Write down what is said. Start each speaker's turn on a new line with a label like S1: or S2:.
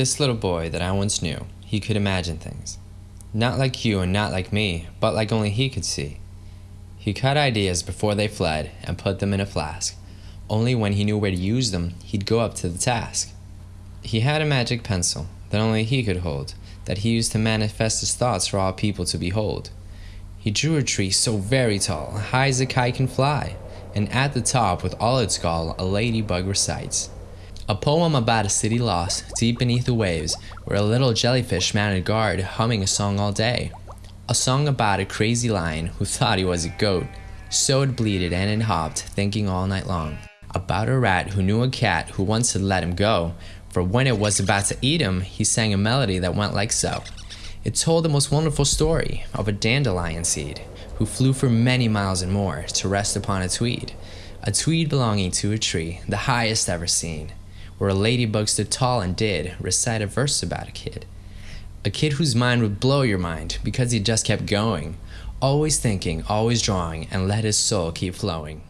S1: This little boy that I once knew, he could imagine things. Not like you and not like me, but like only he could see. He cut ideas before they fled and put them in a flask. Only when he knew where to use them, he'd go up to the task. He had a magic pencil that only he could hold, that he used to manifest his thoughts for all people to behold. He drew a tree so very tall, high as a kite can fly, and at the top, with all its gall, a ladybug recites. A poem about a city lost, deep beneath the waves, where a little jellyfish mounted guard, humming a song all day. A song about a crazy lion who thought he was a goat, so it bleated and it hopped, thinking all night long. About a rat who knew a cat who once had let him go, for when it was about to eat him, he sang a melody that went like so. It told the most wonderful story of a dandelion seed who flew for many miles and more to rest upon a tweed, a tweed belonging to a tree, the highest ever seen, where a ladybug stood tall and did recite a verse about a kid. A kid whose mind would blow your mind because he just kept going, always thinking, always drawing, and let his soul keep flowing.